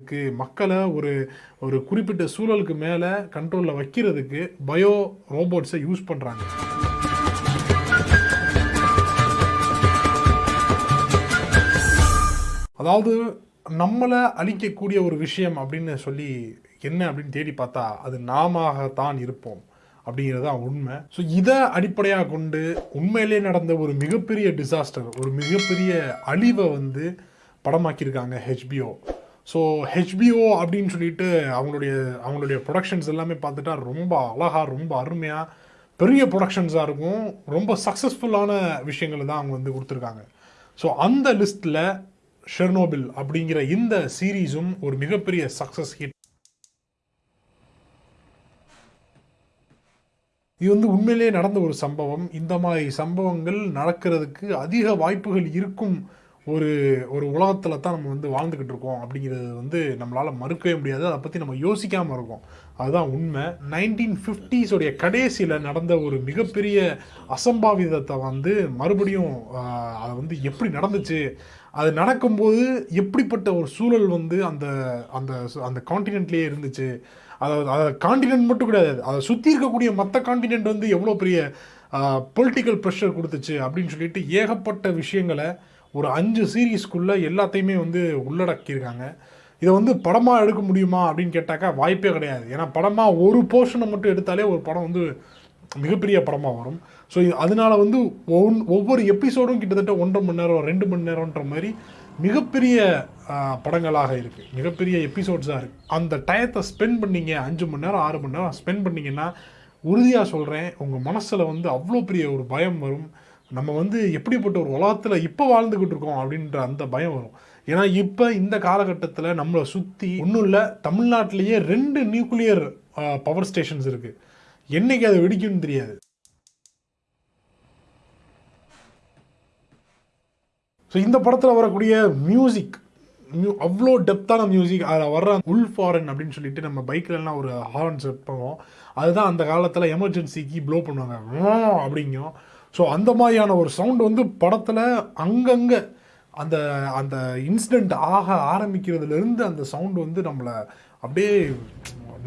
க்கு மக்களை ஒரு ஒரு குறிப்பிட்ட சூழலுக்கு மேலே கண்ட்ரோலில் வைக்கிறதுக்கு பயோ ரோபோட்ஸை யூஸ் பண்ணுறாங்க அதாவது நம்மளை அழிக்கக்கூடிய ஒரு விஷயம் அப்படின்னு சொல்லி என்ன அப்படின்னு தேடி பார்த்தா அது நாமத்தான் இருப்போம் அப்படிங்கிறது தான் உண்மை. ஸோ இதை அடிப்படையாக கொண்டு உண்மையிலே நடந்த ஒரு மிகப்பெரிய டிசாஸ்டர் ஒரு மிகப்பெரிய அழிவை வந்து படமாக்கியிருக்காங்க ஹெச்பிஓ ஸோ ஹெச்பிஓ அப்படின்னு சொல்லிட்டு அவங்களுடைய அவங்களுடைய ப்ரொடக்ஷன்ஸ் எல்லாமே பார்த்துட்டா ரொம்ப அழகாக ரொம்ப அருமையாக பெரிய ப்ரொடக்ஷன்ஸாக இருக்கும். ரொம்ப சக்ஸஸ்ஃபுல்லான விஷயங்களை தான் அவங்க வந்து கொடுத்துருக்காங்க. ஸோ அந்த லிஸ்ட்டில் ஷெர்னோபில் அப்படிங்கிற இந்த சீரீஸும் ஒரு மிகப்பெரிய சக்ஸஸ் ஹிட் இது வந்து உண்மையிலேயே நடந்த ஒரு சம்பவம். இந்த மாதிரி சம்பவங்கள் நடக்கிறதுக்கு அதிக வாய்ப்புகள் இருக்கும் ஒரு ஒரு உலகத்தில் தான் நம்ம வந்து வாழ்ந்துக்கிட்டு இருக்கோம் அப்படிங்கிறது வந்து நம்மளால் மறுக்கவே முடியாது. அதை பற்றி நம்ம யோசிக்காமல் இருக்கோம். அதுதான் உண்மை. நைன்டீன் ஃபிஃப்டிஸோடைய கடைசியில் நடந்த ஒரு மிகப்பெரிய அசம்பாவிதத்தை வந்து மறுபடியும் அதை அது வந்து எப்படி நடந்துச்சு? அது நடக்கும்போது எப்படிப்பட்ட ஒரு சூழல் வந்து அந்த அந்த அந்த காண்டினென்ட்லேயே இருந்துச்சு? அதாவது அதை காண்டினென்ட் மட்டும் கிடையாது. அதை சுற்றி இருக்கக்கூடிய மற்ற காண்டினென்ட் வந்து எவ்வளோ பெரிய பொலிட்டிக்கல் ப்ரெஷர் கொடுத்துச்சு அப்படின்னு சொல்லிட்டு ஏகப்பட்ட விஷயங்களை ஒரு அஞ்சு சீரீஸ்க்குள்ளே எல்லாத்தையுமே வந்து உள்ளடக்கியிருக்காங்க. இதை வந்து படமாக எடுக்க முடியுமா அப்படின்னு கேட்டாக்கா வாய்ப்பே கிடையாது. ஏன்னா படமாக ஒரு போர்ஷனை மட்டும் எடுத்தாலே ஒரு படம் வந்து மிகப்பெரிய படமாக வரும். ஸோ அதனால வந்து ஒன் ஒவ்வொரு எபிசோடும் கிட்டத்தட்ட ஒன்றரை மணி நேரம் ரெண்டு மணி நேரம்ன்ற மாதிரி மிகப்பெரிய படங்களாக இருக்குது மிகப்பெரிய எபிசோட்ஸாக இருக்குது அந்த டயத்தை ஸ்பெண்ட் பண்ணீங்க அஞ்சு மணி நேரம் ஆறு மணி நேரம் ஸ்பெண்ட் பண்ணிங்கன்னா உறுதியாக சொல்கிறேன் உங்கள் மனசில் வந்து அவ்வளோ பெரிய ஒரு பயம் வரும். நம்ம வந்து எப்படிப்பட்ட ஒரு உலகத்தில் இப்போ வாழ்ந்துக்கிட்டு இருக்கோம் அப்படின்ற அந்த பயம் வரும். ஏன்னா இப்போ இந்த காலகட்டத்தில் நம்மளை சுற்றி ஒன்றும் இல்லை தமிழ்நாட்டிலேயே ரெண்டு நியூக்ளியர் பவர் ஸ்டேஷன்ஸ் இருக்குது என்னைக்கு அது வெடிக்கும்னு தெரியாது. ஸோ இந்த படத்தில் வரக்கூடிய மியூசிக் மியூ அவ்வளோ டெப்த்தான மியூசிக் அதில் வர்ற உள் ஃபாரன் அப்படின்னு சொல்லிட்டு நம்ம பைக்கிலலாம் ஒரு ஹார்ன் செட் பண்ணுவோம். அதுதான் அந்த காலத்தில் எமர்ஜென்சிக்கு ப்ளோ பண்ணுவாங்க. அப்படிங்கும். ஸோ அந்த மாதிரியான ஒரு சவுண்ட் வந்து படத்தில் அங்கங்கே அந்த அந்த இன்சிடெண்ட் ஆக ஆரம்பிக்கிறதுலேருந்து அந்த சவுண்டு வந்து நம்மளை அப்படியே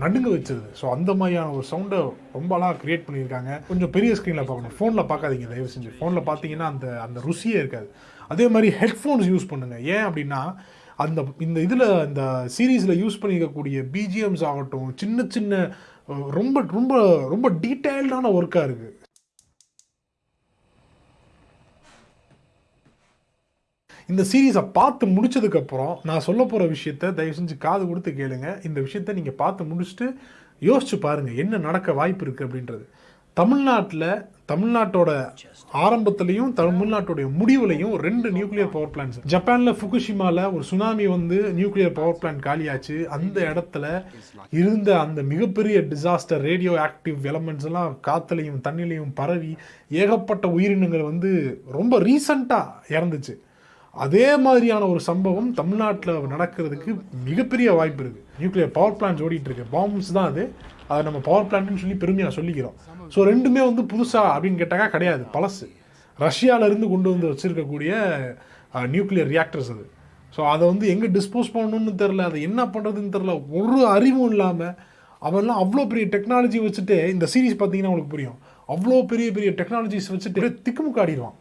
நடுங்க வச்சிருது. ஸோ அந்த மாதிரியான ஒரு சவுண்டை ரொம்ப அழகாக க்ரியேட் பண்ணியிருக்காங்க. கொஞ்சம் பெரிய ஸ்க்ரீனில் பார்க்கணும். ஃபோனில் பார்க்காதீங்க தயவு செஞ்சு ஃபோனில் பார்த்தீங்கன்னா அந்த அந்த ருசியே இருக்காது. அதே மாதிரி ஹெட்ஃபோன்ஸ் யூஸ் பண்ணுங்கள் ஏன் அப்படின்னா அந்த இந்த இதில் இந்த சீரீஸில் யூஸ் பண்ணியிருக்கக்கூடிய பிஜிஎம்ஸ் ஆகட்டும் சின்ன சின்ன ரொம்ப ரொம்ப ரொம்ப டீட்டெயில்டான ஒர்க்காக இருக்குது இந்த சீரீஸை பார்த்து முடிச்சதுக்கப்புறம் நான் சொல்ல போகிற விஷயத்த தயவு செஞ்சு காது கொடுத்து கேளுங்க. இந்த விஷயத்த நீங்கள் பார்த்து முடிச்சுட்டு யோசிச்சு பாருங்கள் என்ன நடக்க வாய்ப்பு இருக்குது அப்படின்றது. தமிழ்நாட்டில் தமிழ்நாட்டோட ஆரம்பத்துலேயும் தமிழ்நாட்டுடைய முடிவுலையும் ரெண்டு நியூக்ளியர் பவர் பிளான்ஸ் ஜப்பானில் ஃபுகுஷிமாவில் ஒரு சுனாமி வந்து நியூக்ளியர் பவர் பிளான்ட் காலியாச்சு. அந்த இடத்துல இருந்த அந்த மிகப்பெரிய டிசாஸ்டர் ரேடியோ ஆக்டிவ் எலமெண்ட்ஸ் எல்லாம் காற்றுலையும் தண்ணிலையும் பரவி ஏகப்பட்ட உயிரினங்கள் வந்து ரொம்ப ரீசண்டாக இறந்துச்சு. அதே மாதிரியான ஒரு சம்பவம் தமிழ்நாட்டில் நடக்கிறதுக்கு மிகப்பெரிய வாய்ப்பு இருக்குது நியூக்ளியர் பவர் பிளான்ஸ் ஓடிட்டு இருக்கு பாம்ஸ் தான் அது. அதை நம்ம பவர் பிளான்ட்னு சொல்லி பெருமையாக சொல்லிக்கிறோம். ஸோ ரெண்டுமே வந்து புதுசா அப்படின்னு கேட்டாக்கா கிடையாது. பழசு. ரஷ்யால இருந்து கொண்டு வந்து வச்சுருக்கக்கூடிய நியூக்ளியர் ரியாக்டர்ஸ் அது. ஸோ அதை வந்து எங்கே டிஸ்போஸ் பண்ணணும்னு தெரில அதை என்ன பண்ணுறதுன்னு தெரில ஒரு அறிவும் இல்லாமல் அவெல்லாம் அவ்வளோ பெரிய டெக்னாலஜி வச்சுட்டு இந்த சீரிஸ் பார்த்தீங்கன்னா உங்களுக்கு புரியும். அவ்வளோ பெரிய பெரிய டெக்னாலஜிஸ் வச்சுட்டு திக்குமுக்காடிடுவான்.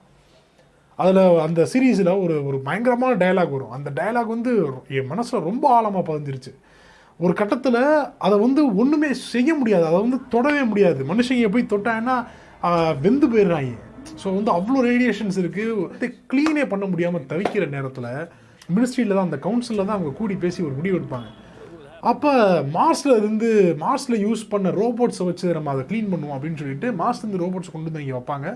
அதில் அந்த சீரீஸில் ஒரு ஒரு பயங்கரமான டயலாக் வரும். அந்த டயலாக் வந்து என் மனசில் ரொம்ப ஆழமாக பதிஞ்சிருச்சு. ஒரு கட்டத்தில் அதை வந்து ஒன்றுமே செய்ய முடியாது. அதை வந்து தொடவே முடியாது. மனுஷங்க போய் தொட்டாங்கன்னா வெந்து போயிடுறாங்க. ஸோ வந்து அவ்வளோ ரேடியேஷன்ஸ் இருக்குது க்ளீனே பண்ண முடியாமல் தவிக்கிற நேரத்தில் மினிஸ்ட்ரியில் தான் அந்த கவுன்சிலில் தான் அவங்க கூடி பேசி ஒரு முடிவு எடுப்பாங்க. அப்போ மார்ஸில் இருந்து மார்ஸில் யூஸ் பண்ண ரோபோட்ஸை வச்சு நம்ம அதை க்ளீன் பண்ணுவோம் அப்படின்னு சொல்லிட்டு மார்ஸ்லேருந்து ரோபோட்ஸ் கொண்டு வந்து இங்கே வைப்பாங்க.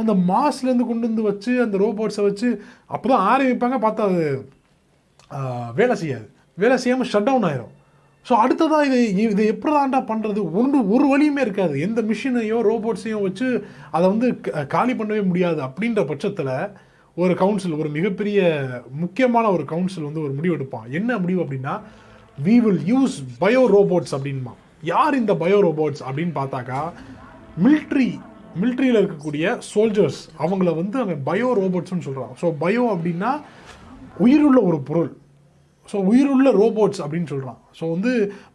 அந்த மாஸ்லேருந்து கொண்டு வந்து வச்சு அந்த ரோபோட்ஸை வச்சு அப்போ தான் ஆரம்பிப்பாங்க பார்த்தா அது வேலை செய்யாது. வேலை செய்யாமல் ஷட் டவுன் ஆயிரும். ஸோ அடுத்ததாக இது இது எப்படி தாண்டா பண்ணுறது ஒன்று ஒரு வழியுமே இருக்காது. எந்த மிஷினையோ ரோபோட்ஸையும் வச்சு அதை வந்து காலி பண்ணவே முடியாது. அப்படின்ற பட்சத்தில் ஒரு கவுன்சில் ஒரு மிகப்பெரிய முக்கியமான ஒரு கவுன்சில் வந்து ஒரு முடிவு எடுப்பான். என்ன முடிவு அப்படின்னா we will use bio robots அப்படின்மா யார் இந்த பயோ ரோபோட்ஸ் அப்படின்னு பார்த்தாக்கா மில்ட்ரி மிலிட்ரியில் இருக்கக்கூடிய சோல்ஜர்ஸ் அவங்கள வந்து அவன் பயோ ரோபோட்ஸ்னு சொல்கிறான் ஸோ பயோ அப்படின்னா உயிருள்ள ஒரு பொருள். ஸோ உயிருள்ள ரோபோட்ஸ் அப்படின்னு சொல்கிறான் ஸோ வந்து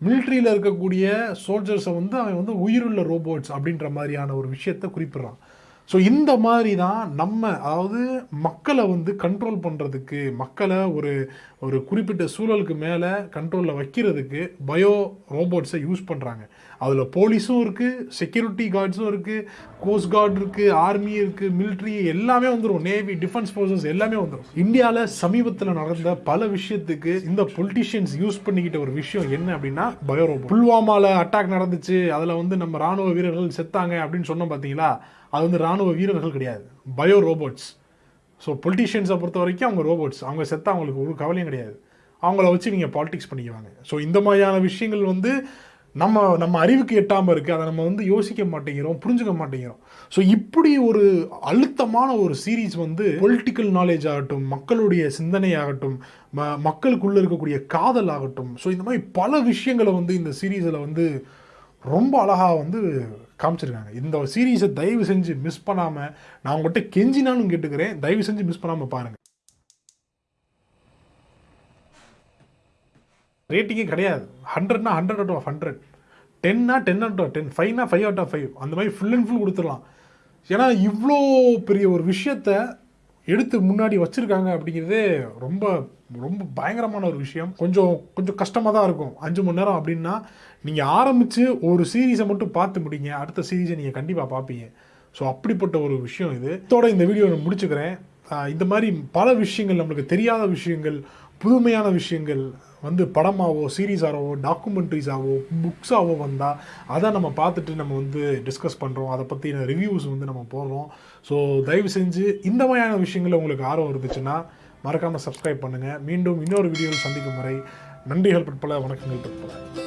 மிலிட்ரியில் இருக்கக்கூடிய சோல்ஜர்ஸை வந்து அவன் வந்து உயிருள்ள ரோபோட்ஸ் அப்படின்ற மாதிரியான ஒரு விஷயத்தை குறிப்பிடுறான். ஸோ இந்த மாதிரி தான் நம்ம அதாவது மக்களை வந்து கண்ட்ரோல் பண்ணுறதுக்கு மக்களை ஒரு ஒரு குறிப்பிட்ட சூழலுக்கு மேலே கண்ட்ரோலில் வைக்கிறதுக்கு பயோ ரோபோட்ஸை யூஸ் பண்ணுறாங்க அதில் போலீஸும் இருக்குது செக்யூரிட்டி கார்ட்ஸும் இருக்குது கோஸ்ட் கார்டு இருக்குது ஆர்மி இருக்குது மிலிட்ரி எல்லாமே வந்துடும் நேவி டிஃபென்ஸ் ஃபோர்ஸஸ் எல்லாமே வந்துடும் இந்தியாவில் சமீபத்தில் நடந்த பல விஷயத்துக்கு இந்த பொலிட்டிஷியன்ஸ் யூஸ் பண்ணிக்கிட்ட ஒரு விஷயம் என்ன அப்படின்னா பயோ ரோபோட் புல்வாமாவில் அட்டாக் நடந்துச்சு. அதில் வந்து நம்ம ராணுவ வீரர்கள் செத்தாங்க அப்படின்னு சொன்னோம் பார்த்தீங்களா அது வந்து ராணுவ வீரர்கள் கிடையாது. பயோ ரோபோட்ஸ் ஸோ பொலிட்டிஷியன்ஸை பொறுத்த வரைக்கும் அவங்க ரோபோட்ஸ் அவங்க செத்தா அவங்களுக்கு ஒரு கவலையும் கிடையாது. அவங்கள வச்சு நீங்கள் பாலிடிக்ஸ் பண்ணிக்குவாங்க ஸோ இந்த மாதிரியான விஷயங்கள் வந்து நம்ம நம்ம அறிவுக்கு எட்டாமல் இருக்குது அதை நம்ம வந்து யோசிக்க மாட்டேங்கிறோம் புரிஞ்சுக்க மாட்டேங்கிறோம். ஸோ இப்படி ஒரு அழுத்தமான ஒரு சீரீஸ் வந்து பொலிட்டிக்கல் நாலேஜ் ஆகட்டும் மக்களுடைய சிந்தனை ஆகட்டும் ம மக்களுக்குள்ளே இருக்கக்கூடிய காதல் ஆகட்டும். ஸோ இந்த மாதிரி பல விஷயங்களை வந்து இந்த சீரீஸில் வந்து ரொம்ப அழகாக வந்து காமிச்சிருக்காங்க. இந்த சீரீஸை தயவு செஞ்சு மிஸ் பண்ணாமல் நான் உங்கள்கிட்ட கெஞ்சினாலும் கேட்டுக்கிறேன். தயவு செஞ்சு மிஸ் பண்ணாமல் பாருங்கள் ரேட்டிங்கே கிடையாது. ஹண்ட்ரட்னா ஹண்ட்ரட் அவுட் ஆஃப் ஹண்ட்ரட் டென்னா டென் அவுட் ஆஃப் டென் ஃபைவ்னா ஃபைவ் அவுட் ஆஃப் ஃபைவ் அந்த மாதிரி ஃபுல் அண்ட் ஃபுல் கொடுத்துடலாம். ஏன்னா இவ்வளோ பெரிய ஒரு விஷயத்தை எடுத்து முன்னாடி வச்சுருக்காங்க அப்படிங்கிறதே ரொம்ப ரொம்ப பயங்கரமான ஒரு விஷயம். கொஞ்சம் கொஞ்சம் கஷ்டமாக தான் இருக்கும். அஞ்சு மணி நேரம் அப்படின்னா நீங்கள் ஆரம்பித்து ஒரு சீரீஸை மட்டும் பார்த்து முடிங்க. அடுத்த சீரீஸை நீங்கள் கண்டிப்பாக பார்ப்பீங்க. ஸோ அப்படிப்பட்ட ஒரு விஷயம் இது. இதோட இந்த வீடியோ நான் முடிச்சுக்கிறேன். இந்த மாதிரி பல விஷயங்கள் நம்மளுக்கு தெரியாத விஷயங்கள் புதுமையான விஷயங்கள் வந்து படமாகவோ சீரீஸாகவோ டாக்குமெண்ட்ரிஸாகவோ புக்ஸாகவோ வந்தால் அதை நம்ம பார்த்துட்டு நம்ம வந்து டிஸ்கஸ் பண்ணுறோம் அதை பற்றின ரிவ்யூஸ் வந்து நம்ம போடுறோம். ஸோ தயவு செஞ்சு இந்த மாதிரியான விஷயங்கள் உங்களுக்கு ஆர்வம் இருந்துச்சுன்னா மறக்காமல் சப்ஸ்கிரைப் பண்ணுங்கள் மீண்டும் இன்னொரு வீடியோவில் சந்திக்கும் வரை நன்றிகள் பற்பல வணக்கங்கள் பற்பல.